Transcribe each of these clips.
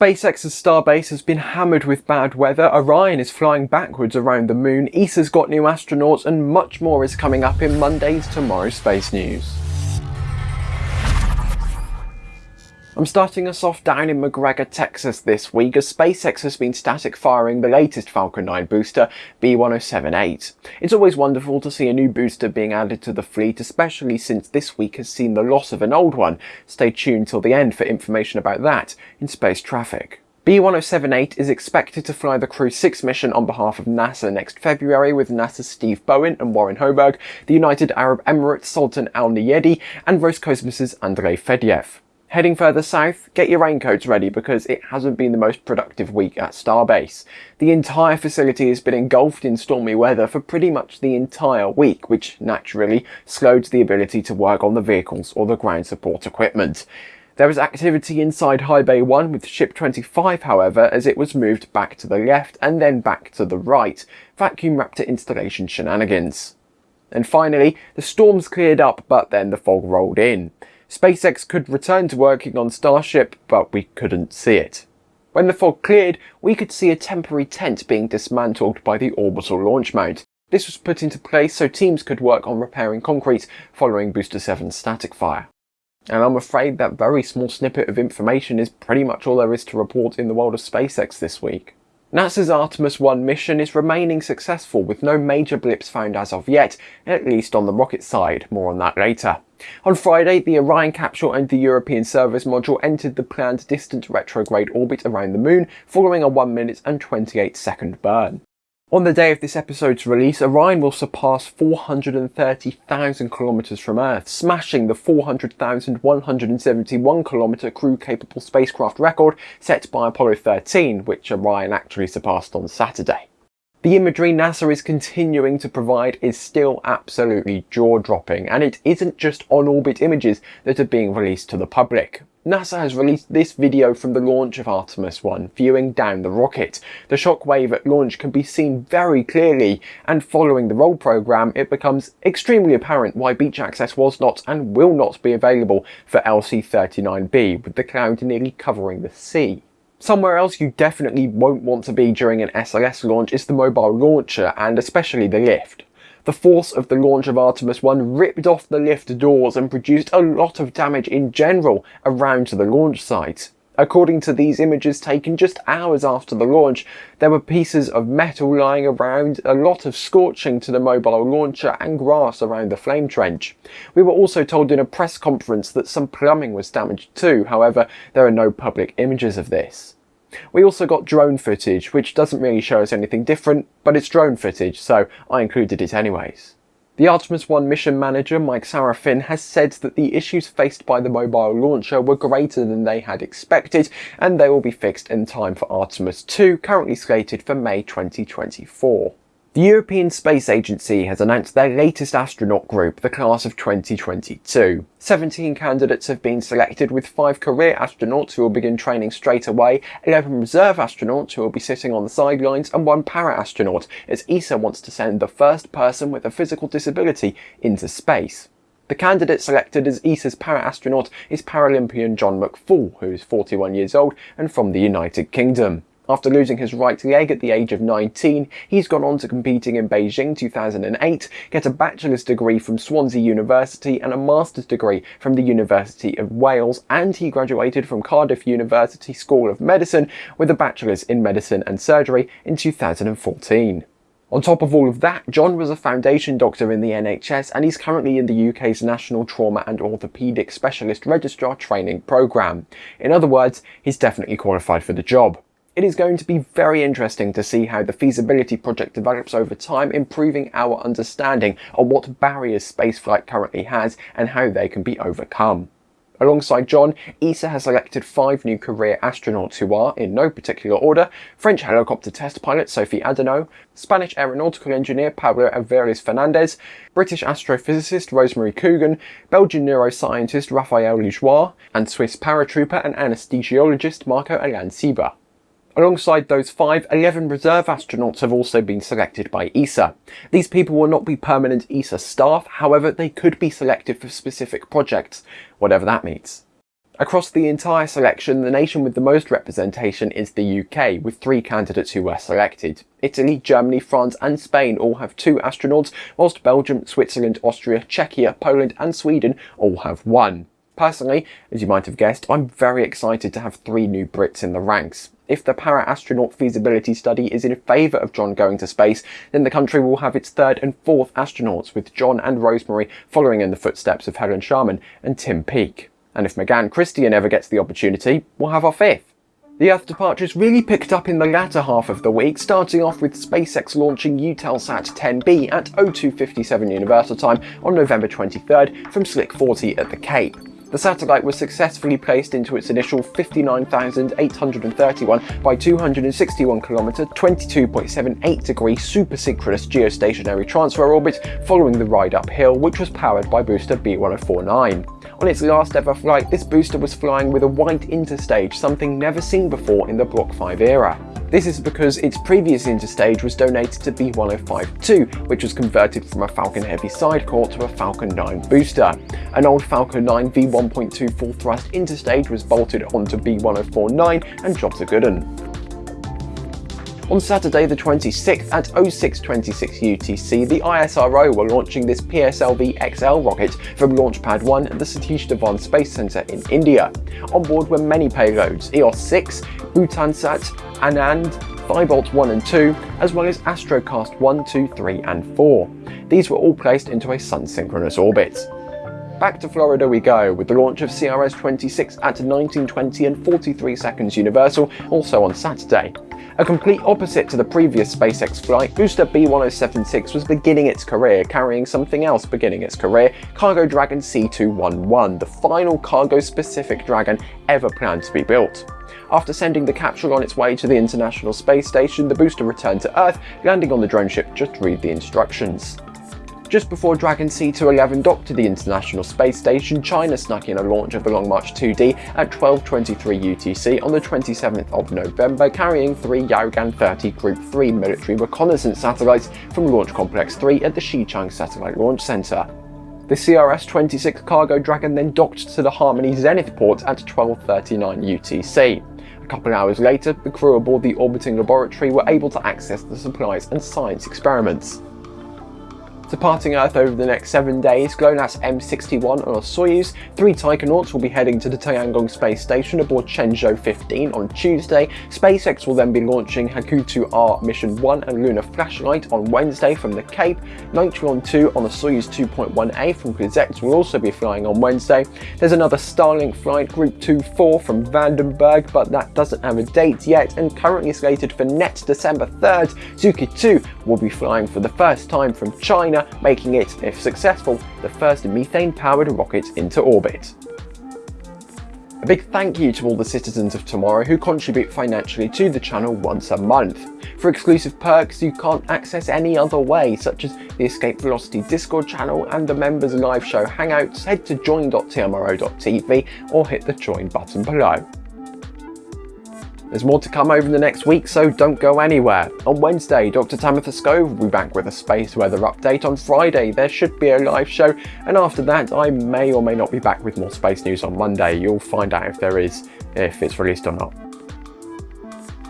SpaceX's Starbase has been hammered with bad weather, Orion is flying backwards around the moon, ESA's got new astronauts and much more is coming up in Monday's Tomorrow Space News. I'm starting us off down in McGregor, Texas this week as SpaceX has been static firing the latest Falcon 9 booster, B1078. It's always wonderful to see a new booster being added to the fleet, especially since this week has seen the loss of an old one. Stay tuned till the end for information about that in space traffic. B1078 is expected to fly the Crew 6 mission on behalf of NASA next February with NASA's Steve Bowen and Warren Hoburg, the United Arab Emirates Sultan Al Neyadi and Roscosmos's Andrei Fedyaev. Heading further south, get your raincoats ready because it hasn't been the most productive week at Starbase. The entire facility has been engulfed in stormy weather for pretty much the entire week, which naturally slowed the ability to work on the vehicles or the ground support equipment. There was activity inside High Bay 1 with Ship 25 however as it was moved back to the left and then back to the right, vacuum Raptor installation shenanigans. And finally, the storms cleared up but then the fog rolled in. SpaceX could return to working on Starship, but we couldn't see it. When the fog cleared, we could see a temporary tent being dismantled by the orbital launch mount. This was put into place so teams could work on repairing concrete following Booster 7's static fire. And I'm afraid that very small snippet of information is pretty much all there is to report in the world of SpaceX this week. NASA's Artemis 1 mission is remaining successful with no major blips found as of yet, at least on the rocket side, more on that later. On Friday, the Orion capsule and the European Service module entered the planned distant retrograde orbit around the moon following a 1 minute and 28 second burn. On the day of this episode's release, Orion will surpass 430,000 kilometers from Earth, smashing the 400,171 kilometer crew-capable spacecraft record set by Apollo 13, which Orion actually surpassed on Saturday. The imagery NASA is continuing to provide is still absolutely jaw-dropping, and it isn't just on-orbit images that are being released to the public. NASA has released this video from the launch of Artemis 1, viewing down the rocket. The shockwave at launch can be seen very clearly, and following the roll program, it becomes extremely apparent why beach access was not and will not be available for LC-39B, with the cloud nearly covering the sea. Somewhere else you definitely won't want to be during an SLS launch is the mobile launcher, and especially the lift. The force of the launch of Artemis 1 ripped off the lift doors and produced a lot of damage in general around the launch site. According to these images taken just hours after the launch, there were pieces of metal lying around, a lot of scorching to the mobile launcher and grass around the flame trench. We were also told in a press conference that some plumbing was damaged too, however there are no public images of this. We also got drone footage, which doesn't really show us anything different, but it's drone footage, so I included it anyways. The Artemis 1 mission manager, Mike Sarafin, has said that the issues faced by the mobile launcher were greater than they had expected, and they will be fixed in time for Artemis 2, currently slated for May 2024. The European Space Agency has announced their latest astronaut group, the class of 2022. 17 candidates have been selected with 5 career astronauts who will begin training straight away, 11 reserve astronauts who will be sitting on the sidelines and 1 para-astronaut as ESA wants to send the first person with a physical disability into space. The candidate selected as ESA's para-astronaut is Paralympian John McFall, who is 41 years old and from the United Kingdom. After losing his right leg at the age of 19, he's gone on to competing in Beijing 2008, get a bachelor's degree from Swansea University and a master's degree from the University of Wales, and he graduated from Cardiff University School of Medicine with a bachelor's in medicine and surgery in 2014. On top of all of that, John was a foundation doctor in the NHS and he's currently in the UK's National Trauma and Orthopaedic Specialist Registrar Training Programme. In other words, he's definitely qualified for the job. It is going to be very interesting to see how the feasibility project develops over time, improving our understanding on what barriers spaceflight currently has and how they can be overcome. Alongside John, ESA has selected five new career astronauts who are, in no particular order, French helicopter test pilot Sophie Adenot, Spanish aeronautical engineer Pablo Álvarez Fernandez, British astrophysicist Rosemary Coogan, Belgian neuroscientist Raphael Liégeois, and Swiss paratrooper and anesthesiologist Marco Alan Sieber. Alongside those five, 11 reserve astronauts have also been selected by ESA. These people will not be permanent ESA staff, however they could be selected for specific projects, whatever that means. Across the entire selection, the nation with the most representation is the UK, with three candidates who were selected. Italy, Germany, France and Spain all have two astronauts, whilst Belgium, Switzerland, Austria, Czechia, Poland and Sweden all have one. Personally, as you might have guessed, I'm very excited to have three new Brits in the ranks. If the para-astronaut feasibility study is in favour of John going to space, then the country will have its third and fourth astronauts, with John and Rosemary following in the footsteps of Helen Sharman and Tim Peake. And if Meganne Christian ever gets the opportunity, we'll have our fifth. The Earth departures really picked up in the latter half of the week, starting off with SpaceX launching Eutelsat 10B at 0257 Universal Time on November 23rd from Slick 40 at the Cape. The satellite was successfully placed into its initial 59,831 by 261 km 22.78 degree supersynchronous geostationary transfer orbit following the ride uphill, which was powered by booster B1049. On its last ever flight, this booster was flying with a white interstage, something never seen before in the Block 5 era. This is because its previous interstage was donated to B1052, which was converted from a Falcon Heavy sidecar to a Falcon 9 booster. An old Falcon 9 V1.2 full thrust interstage was bolted onto B1049 and jobs are good un. On Saturday the 26th at 0626 UTC, the ISRO were launching this PSLV XL rocket from Launch Pad 1 at the Satish Dhawan Space Centre in India. On board were many payloads, EOS 6, Bhutansat, Anand, Thybolt 1 and 2, as well as Astrocast 1, 2, 3 and 4. These were all placed into a sun-synchronous orbit. Back to Florida we go, with the launch of CRS-26 at 1920 and 43 seconds Universal, also on Saturday. A complete opposite to the previous SpaceX flight, booster B1076 was beginning its career, carrying something else beginning its career, Cargo Dragon C211, the final cargo-specific Dragon ever planned to be built. After sending the capsule on its way to the International Space Station, the booster returned to Earth, landing on the drone ship just read the instructions. Just before Dragon C211 docked to the International Space Station, China snuck in a launch of the Long March 2D at 12.23 UTC on the 27th of November, carrying three Yaogan 30 Group 3 military reconnaissance satellites from Launch Complex 3 at the Xichang Satellite Launch Center. The CRS-26 Cargo Dragon then docked to the Harmony Zenith port at 12.39 UTC. A couple of hours later, the crew aboard the orbiting laboratory were able to access the supplies and science experiments. Departing Earth over the next seven days, GLONASS M61 on a Soyuz, three Taikonauts will be heading to the Tiangong space station aboard Shenzhou 15 on Tuesday. SpaceX will then be launching Hakuto-R Mission 1 and Lunar Flashlight on Wednesday from the Cape. Nitron 2 on the Soyuz 2.1A from Krizets will also be flying on Wednesday. There's another Starlink flight Group 2-4 from Vandenberg, but that doesn't have a date yet and currently slated for next December 3rd. Zhuque 2 will be flying for the first time from China making it, if successful, the first methane-powered rocket into orbit. A big thank you to all the citizens of Tomorrow who contribute financially to the channel once a month. For exclusive perks you can't access any other way, such as the Escape Velocity Discord channel and the members live show hangouts, head to join.tmro.tv or hit the join button below. There's more to come over the next week, so don't go anywhere. On Wednesday, Dr. Tamitha Skov will be back with a space weather update. On Friday, there should be a live show, and after that, I may or may not be back with more space news on Monday. You'll find out if there is, if it's released or not.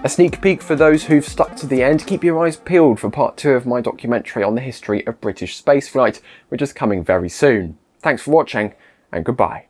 A sneak peek for those who've stuck to the end, keep your eyes peeled for part two of my documentary on the history of British spaceflight, which is coming very soon. Thanks for watching, and goodbye.